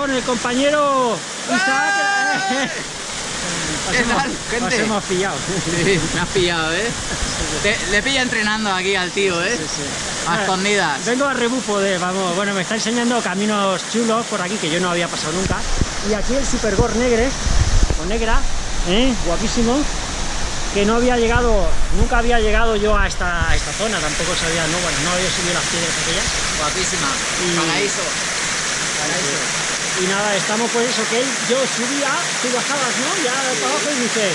con el compañero Isaac. Os ¿Qué hemos- tal, gente? Os hemos pillado. Sí, me has pillado, ¿eh? Te- le pilla entrenando aquí al tío, ¿eh? Sí, sí. A escondidas. Vengo a rebufo de, vamos, bueno, me está enseñando caminos chulos por aquí que yo no había pasado nunca. Y aquí el Supergor Negre, o Negra, ¿eh? guapísimo, que no había llegado, nunca había llegado yo a esta, a esta zona, tampoco sabía, no, bueno, no había subido las piedras aquellas. Guapísima. Y- Paraíso. Paraíso. Y nada, estamos pues eso, que yo subía, tú bajabas, ¿no? Ya para abajo y dice,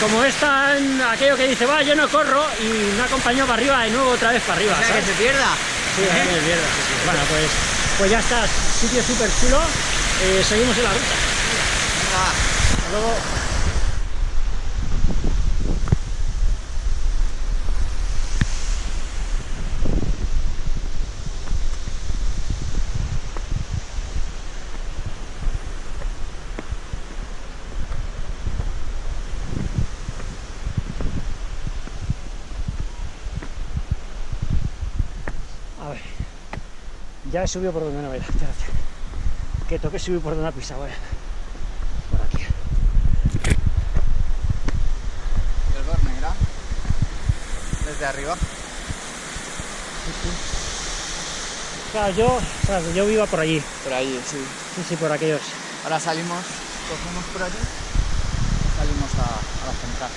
como es tan aquello que dice, va, yo no corro, y me acompañó para arriba, de nuevo otra vez para arriba, O sea, que se pierda. Sí, ¿Eh? es mierda, sí, sí. Bueno, pues, pues ya está, sitio súper chulo, eh, seguimos en la ruta. Venga. Hasta luego. Ya he subido por donde no era, espérate. Que toque subir por donde ha pisado, eh. Por aquí. El gor negra. Desde arriba. Claro, yo, o sea, yo vivo por allí. Por ahí, sí. Sí, sí, por aquellos. Ahora salimos, cogemos por aquí. Salimos a, a la central.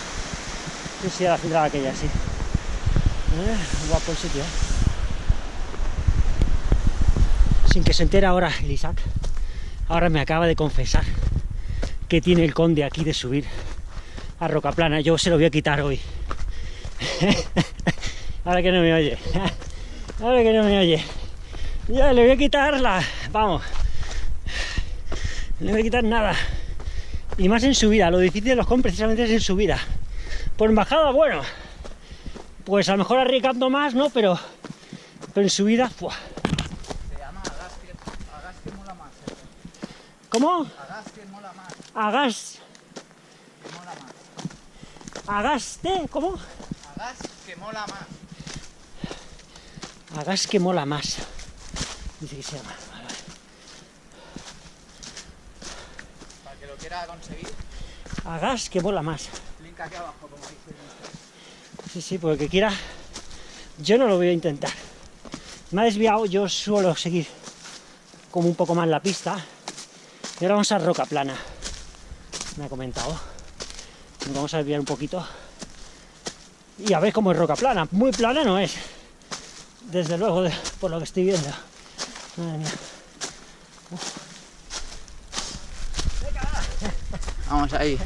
Sí, sí, a la central aquella, sí. Eh, guapo el sitio, eh. Sin que se entere ahora el Isaac, ahora me acaba de confesar que tiene el conde aquí de subir a Rocaplana. Yo se lo voy a quitar hoy. ahora que no me oye. ahora que no me oye. Ya le voy a quitar la... Vamos. No le voy a quitar nada. Y más en subida. Lo difícil de los con precisamente es en subida. Por bajada, bueno. Pues a lo mejor arriesgando más, ¿no? Pero, pero en subida, ¡fua! Se llama Agas que, Agas que mola más. eh. ¿Cómo? Agas que mola más. Agas. Que mola más. Agaste, ¿cómo? Agas que mola más. Agas que mola más. Dice que se llama. Vale, vale. Para que lo quiera conseguir, Agas que mola más. link aquí abajo, como dice. Sí, sí, porque quiera. Yo no lo voy a intentar. Me ha desviado, yo suelo seguir como un poco más la pista. Y ahora vamos a roca plana. Me ha comentado. Vamos a desviar un poquito. Y a ver cómo es roca plana. Muy plana no es. Desde luego, por lo que estoy viendo. Madre mía. Vamos ahí.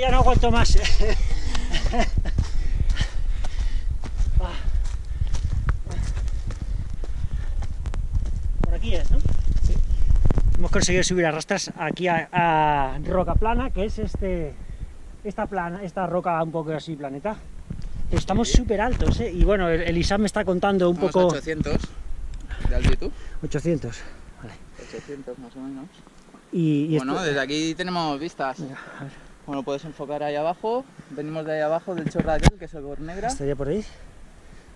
Que ya no aguanto más. Por aquí es, ¿no? Hemos conseguido subir a rastras aquí a, a roca plana, que es este, esta plana, esta roca un poco así planeta. Pero estamos súper altos, ¿eh? Y bueno, el, el Isaac me está contando un poco... 800 de altitud. 800. 800 más o menos. Y, y Bueno, esto- desde aquí tenemos vistas. Mira, a ver, Bueno, puedes enfocar ahí abajo. Venimos de ahí abajo del chorro aquel, que es el Gor Negra. estaría por ahí.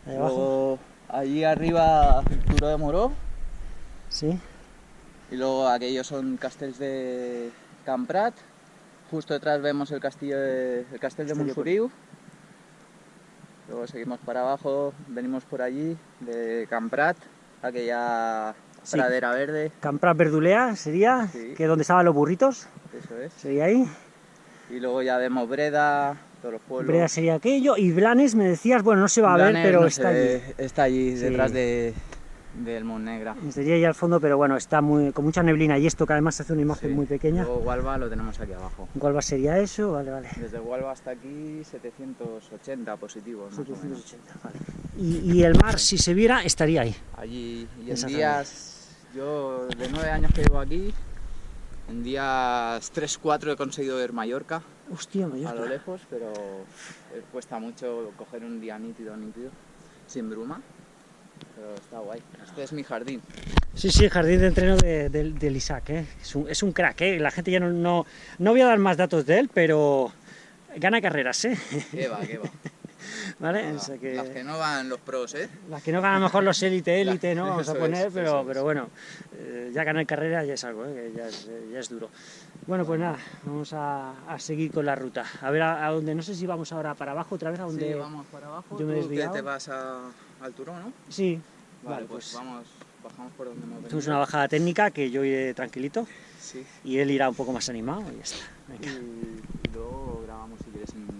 Ahí abajo. Luego allí arriba Turó de Moró. Sí. Y luego aquellos son castells de Camprat. Justo detrás vemos el castillo de, el castell de Montsoriu. Luego seguimos para abajo, venimos por allí, de Camprat, aquella Sí. pradera verde. Campras Verdulea sería, Sí. que donde estaban los burritos, Eso es. sería ahí. Y luego ya vemos Breda, todos los pueblos. Brea sería aquello. Y Blanes me decías, bueno, no se va a ver, pero no está allí. Está allí, Sí. detrás de, del Monnegra. Sería ahí al fondo, pero bueno, está muy, con mucha neblina y esto que además hace una imagen Sí. muy pequeña. Luego Hualva lo tenemos aquí abajo. ¿Cuál va sería eso? Vale, vale. Desde Hualva hasta aquí 780 positivos. Más o menos. 780, vale. Y, y el mar, si se viera, estaría ahí. Allí y en días, yo de nueve años que llevo aquí, en días 3-4 he conseguido ver Mallorca Hostia, a lo Mallorca. lejos, pero eh, cuesta mucho coger un día nítido, nítido, sin bruma. Pero está guay. Este es mi jardín. Sí, sí, el jardín de entreno de- del- del Isaac, ¿eh? es, un, es un crack, ¿eh? la gente ya no, no, no voy a dar más datos de él, pero gana carreras, ¿eh? ¿Qué va, qué va? ¿Vale? Nada, O sea que- Las que no van los pros, ¿eh? Las que no ganan mejor los élite, élite, ¿no? Vamos a poner, es, pero, es. pero bueno, eh, ya ganar carrera ya es algo, ¿eh? ya, es, eh, ya es duro. Bueno, pues nada, vamos a, a seguir con la ruta. A ver a, a dónde, no sé si vamos ahora para abajo otra vez, a dónde... Sí, vamos para abajo. yo me Tú que te vas a- al turón, ¿no? Sí, Vale, vale, pues, pues, vamos, bajamos por donde hemos venido. una bajada técnica que yo iré tranquilito Sí. y él irá un poco más animado y ya está. Venga. y luego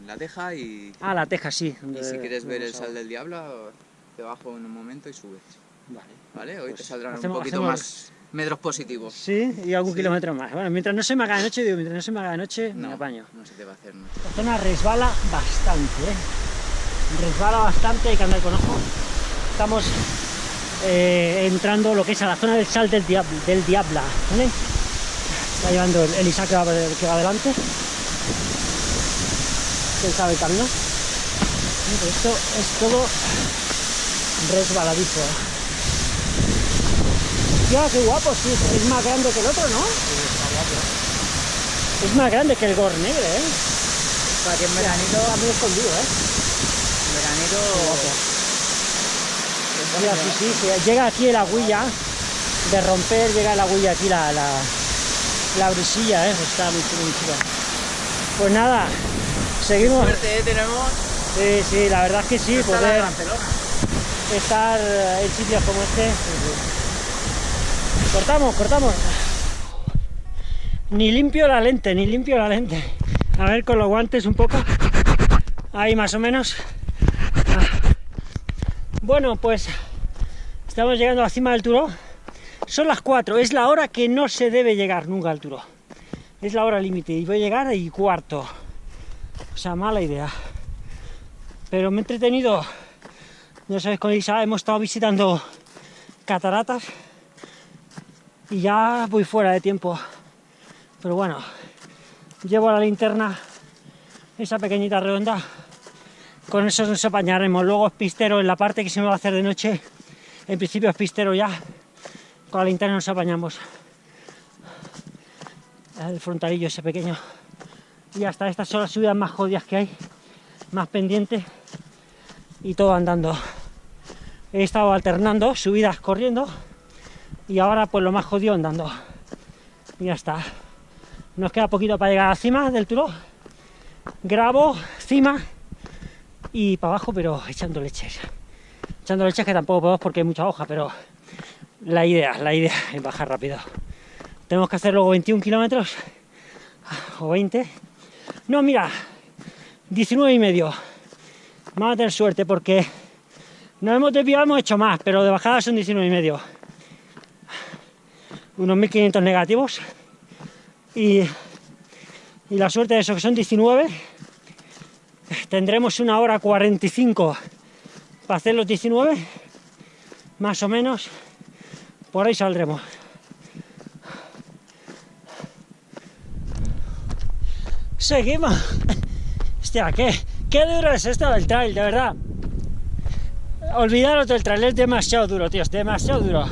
en la teja y, Ah, la teja, sí. y si quieres ver el sal del diablo, te bajo en un momento y subes. Vale. ¿Vale? Hoy Pues te saldrán hacemos- un poquito hacemos- más metros positivos. Sí, y algún Sí. kilómetro más. Bueno, mientras no se me haga de noche, digo, mientras no se me haga de noche, me apaño. no se te va a hacer mucho. La zona resbala bastante, ¿eh? Resbala bastante, hay que andar con ojo. Estamos eh, entrando lo que es a la zona del sal del, diablo, del Diabla, ¿vale? Está llevando el, el Isaac que va, que va adelante. Sabe el camino. Pues esto es todo resbaladizo. Ya, qué guapo, sí, es más grande que el otro, ¿no? Es más grande que el Gornegre, ¿eh? O sea que en veranito, Está muy escondido, ¿eh? en veranito Mira, sí, sí, sí, llega aquí el agüilla de romper, llega el agüilla aquí la, la, la brisilla, ¿eh? Está muy muy chulo. Pues nada, seguimos. suerte ¿eh? tenemos. Sí, sí, la verdad es que sí, de poder Barcelona. estar en sitios como este. Cortamos, cortamos. Ni limpio la lente, ni limpio la lente. A ver con los guantes un poco. Ahí más o menos. Ah. Bueno, pues estamos llegando a la cima del Turó. Son las 4, es la hora que no se debe llegar nunca al Turó. Es la hora límite y voy a llegar y cuarto. O sea, mala idea. Pero me he entretenido. Ya sabéis, con Isa hemos estado visitando cataratas y ya voy fuera de tiempo. Pero bueno, llevo la linterna, esa pequeñita redonda. Con eso nos apañaremos. Luego es pistero en la parte que se me va a hacer de noche. En principio es pistero ya. Con la linterna nos apañamos. El frontalillo ese pequeño. Y hasta estas son las subidas más jodidas que hay. Más pendientes. Y todo andando. He estado alternando subidas corriendo. Y ahora pues lo más jodido andando. Y ya está. Nos queda poquito para llegar a la cima del Turó. Grabo, cima y para abajo, pero echando leches. Echando leches que tampoco podemos porque hay mucha hoja, pero la idea, la idea es bajar rápido. Tenemos que hacer luego 21 kilómetros o 20. No, mira, 19 y medio. Vamos a tener suerte porque nos hemos desviado, hemos hecho más, pero de bajada son 19 y medio. Unos 1500 negativos. Y, y la suerte de eso que son 19 tendremos una hora 45 para hacer los 19 más o menos por ahí saldremos seguimos hostia qué, qué duro es esto del trail de verdad olvidaros del trail es demasiado duro tío es demasiado duro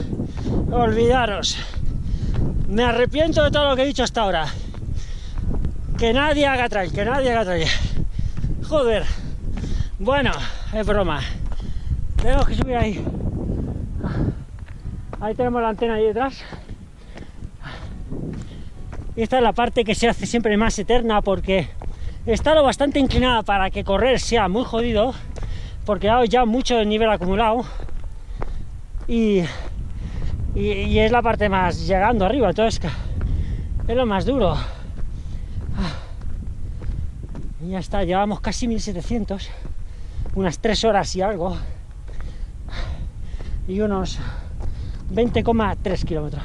olvidaros me arrepiento de todo lo que he dicho hasta ahora que nadie haga trail que nadie haga trail Joder. Bueno, es broma. Tenemos que subir ahí. Ahí tenemos la antena ahí detrás. Esta es la parte que se hace siempre más eterna porque está lo bastante inclinada para que correr sea muy jodido. Porque hay ya mucho nivel acumulado. Y, y, es la parte más llegando arriba. Entonces es lo más duro. Y ya está, llevamos casi 1700, unas 3 horas y algo, y unos 20,3 kilómetros.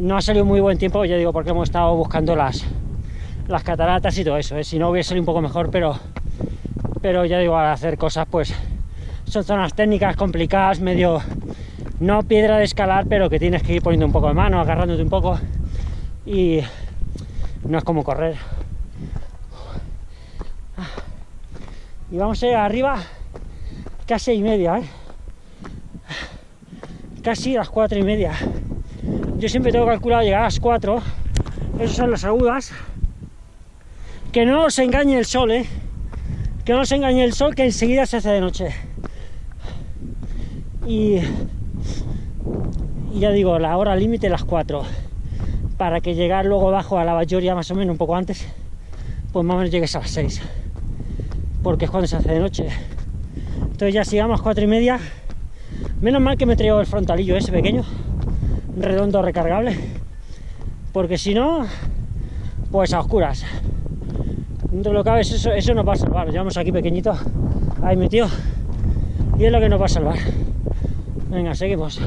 No ha salido muy buen tiempo, ya digo, porque hemos estado buscando las, las cataratas y todo eso. ¿eh? Si no hubiera salido un poco mejor, pero, pero ya digo, al hacer cosas, pues son zonas técnicas complicadas, medio no piedra de escalar, pero que tienes que ir poniendo un poco de mano, agarrándote un poco y no es como correr. Y vamos a ir arriba casi y media, ¿eh? casi las cuatro y media. Yo siempre tengo calculado llegar a las 4, esas son las agudas. Que no os engañe el sol, ¿eh? Que no os engañe el sol, que enseguida se hace de noche. Y, ya digo, la hora límite las 4. Para que llegar luego abajo a la Bayoria más o menos un poco antes, pues más o menos llegues a las 6. Porque es cuando se hace de noche. Entonces ya si llegamos a 4 y media, menos mal que me traigo el frontalillo ese pequeño, redondo recargable. Porque si no, pues a oscuras. Dentro de lo que cabe, eso, eso nos va a salvar. Llevamos aquí pequeñito, ahí metido. Y es lo que nos va a salvar. Venga, seguimos.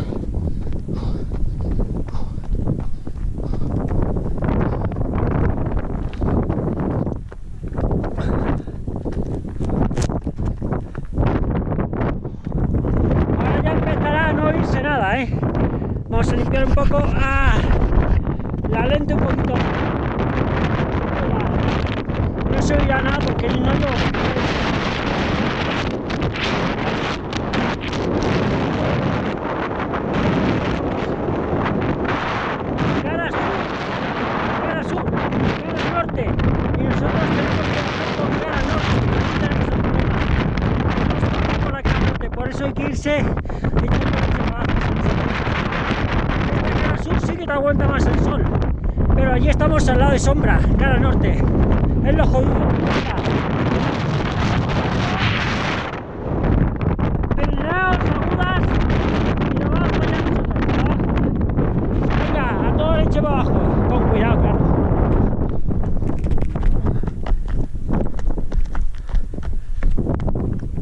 Ahora ya empezará a no oírse nada, ¿eh? Vamos a limpiar un poco ah, la lente un poquito. No se oirá nada porque no lo... Cara sur, cara sur, cara norte. Y nosotros tenemos que bajar con cara norte. Aquí tenemos el problema. Tenemos que bajar por la cara norte. Por eso hay que irse. Este cara sur sí que te aguanta más el sol. Pero allí estamos al lado de sombra, cara norte. Es lo jodido. Venga. Agudas. Y nos vamos para allá nosotros. Venga, a todo leche para abajo. Con cuidado, claro.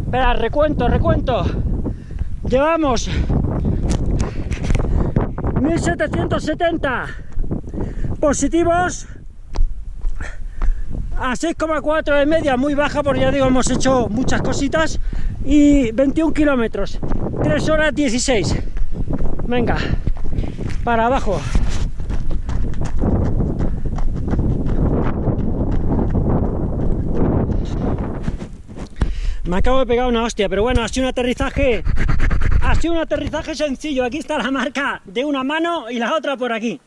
Espera, recuento, recuento. Llevamos 1770 positivos a 6,4 de media, muy baja porque ya digo, hemos hecho muchas cositas y 21 kilómetros, 3 horas 16. Venga, para abajo. Me acabo de pegar una hostia, pero bueno, ha sido un aterrizaje. Ha sido un aterrizaje sencillo. Aquí está la marca de una mano y la otra por aquí.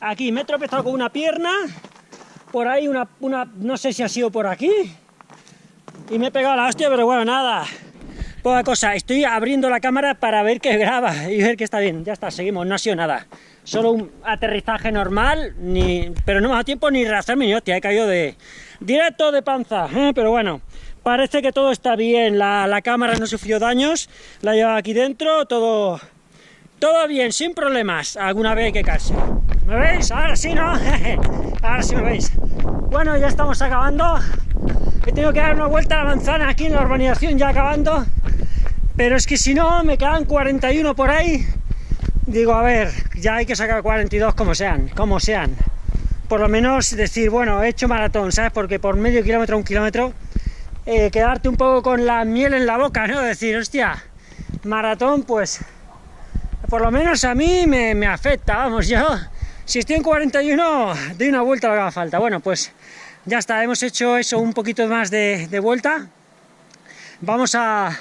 Aquí me he tropezado con una pierna. Por ahí una, una. No sé si ha sido por aquí. Y me he pegado la hostia, pero bueno, nada. Poca cosa. Estoy abriendo la cámara para ver que graba y ver que está bien. Ya está, seguimos. No ha sido nada. Solo un aterrizaje normal, ni, pero no me ha dado tiempo ni rasarme ni hostia. He caído de directo de panza. ¿eh? Pero bueno, parece que todo está bien. La, la cámara no sufrió daños. La llevaba aquí dentro. Todo, todo bien, sin problemas. Alguna vez hay que caerse. ¿Me veis? Ahora sí, ¿no? Ahora sí me veis. Bueno, ya estamos acabando. He tenido que dar una vuelta a la manzana aquí en la urbanización, ya acabando. Pero es que si no, me quedan 41 por ahí. Digo, a ver, ya hay que sacar 42 como sean, como sean. Por lo menos decir, bueno, he hecho maratón, ¿sabes? Porque por medio kilómetro, un kilómetro, eh, quedarte un poco con la miel en la boca, ¿no? Decir, hostia, maratón, pues, por lo menos a mí me, me afecta, vamos, yo, si estoy en 41, doy una vuelta lo que haga falta. Bueno, pues ya está, hemos hecho eso, un poquito más de, vuelta. Vamos a,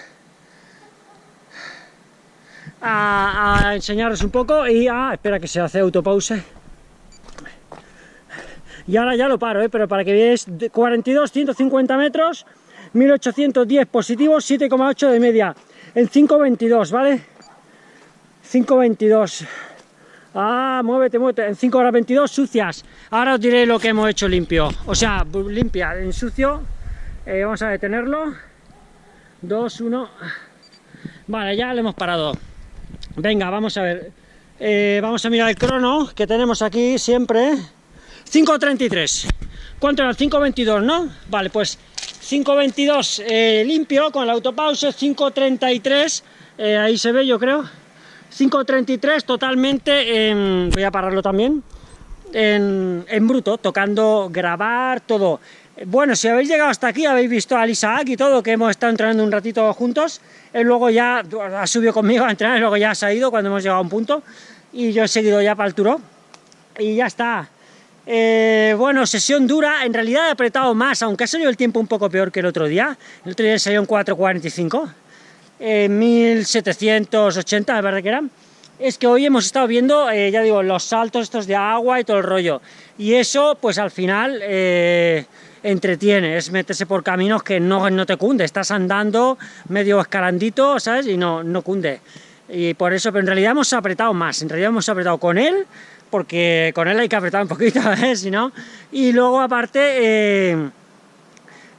a, enseñaros un poco y a... espera que se hace autopause. Y ahora ya lo paro, ¿eh? pero para que veáis, 42, 150 metros, 1810 positivos, 7,8 de media, en 5,22, ¿vale? 5,22. Ah, muévete, muévete, en 5 horas 22 sucias. Ahora os diré lo que hemos hecho limpio, o sea, limpia, en sucio. Eh, vamos a detenerlo. 2, 1. Vale, ya lo hemos parado. Venga, vamos a ver. Eh, vamos a mirar el crono que tenemos aquí siempre. 5.33. ¿Cuánto era? 5.22, ¿no? Vale, pues 5.22 eh, limpio con el autopause, 5.33, eh, ahí se ve yo creo. 5.33 totalmente, en, voy a pararlo también, en, en, bruto, tocando, grabar, todo. Bueno, si habéis llegado hasta aquí, habéis visto al Isaac y todo, que hemos estado entrenando un ratito juntos, él luego ya ha subido conmigo a entrenar, luego ya se ha ido cuando hemos llegado a un punto, y yo he seguido ya para el turo, y ya está. Eh, bueno, sesión dura, en realidad he apretado más, aunque ha salido el tiempo un poco peor que el otro día, el otro día salió en 4.45, eh, 1780 me parece que es que hoy hemos estado viendo, eh, ya digo, los saltos estos de agua y todo el rollo, y eso, pues al final, eh, entretiene, es meterse por caminos que no, no te cunde, estás andando medio escalandito, ¿sabes? Y no, no cunde. Y por eso, pero en realidad hemos apretado más, en realidad hemos apretado con él, porque con él hay que apretar un poquito, ¿eh? no. Y luego aparte, eh,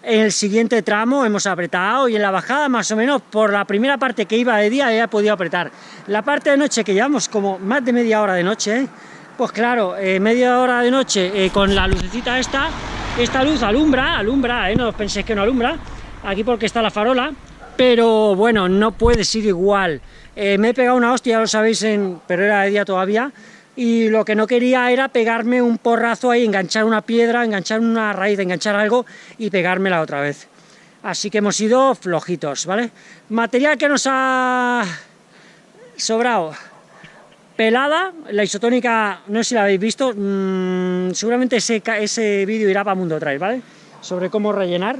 en el siguiente tramo hemos apretado y en la bajada más o menos por la primera parte que iba de día he podido apretar. La parte de noche que llevamos como más de media hora de noche, pues claro, eh, media hora de noche eh, con la lucecita esta, esta luz alumbra, alumbra, eh, no penséis que no alumbra, aquí porque está la farola, pero bueno, no puede ser igual. Eh, me he pegado una hostia, ya lo sabéis, en, pero era de día todavía, y lo que no quería era pegarme un porrazo ahí, enganchar una piedra, enganchar una raíz, enganchar algo y pegármela otra vez. Así que hemos ido flojitos, ¿vale? Material que nos ha sobrado. Pelada, la isotónica, no sé si la habéis visto, mmm, seguramente ese, ese vídeo irá para Mundo Trail, ¿vale? Sobre cómo rellenar.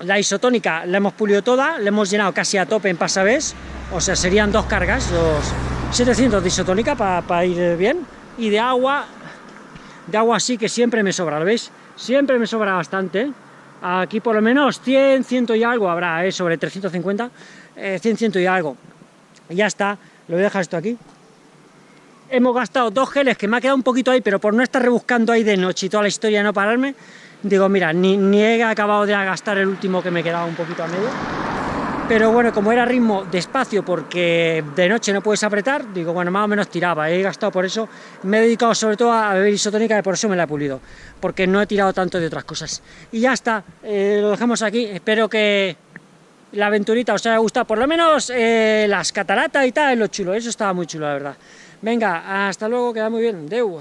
La isotónica la hemos pulido toda, la hemos llenado casi a tope en pasavés, o sea, serían dos cargas, dos 700 de isotónica para pa ir bien, y de agua, de agua sí que siempre me sobra, ¿lo veis? Siempre me sobra bastante, aquí por lo menos 100, 100 y algo habrá, ¿eh? sobre 350, eh, 100, 100 y algo, ya está, lo voy a dejar esto aquí. Hemos gastado dos geles que me ha quedado un poquito ahí, pero por no estar rebuscando ahí de noche y toda la historia no pararme, digo, mira, ni, ni he acabado de gastar el último que me quedaba un poquito a medio, pero bueno, como era ritmo despacio porque de noche no puedes apretar, digo, bueno, más o menos tiraba, he gastado por eso, me he dedicado sobre todo a beber isotónica y por eso me la he pulido, porque no he tirado tanto de otras cosas. Y ya está, eh, lo dejamos aquí, espero que la aventurita os haya gustado, por lo menos eh, las cataratas y tal, es lo chulo, eso estaba muy chulo, la verdad. Venga, hasta luego, queda muy bien, deu.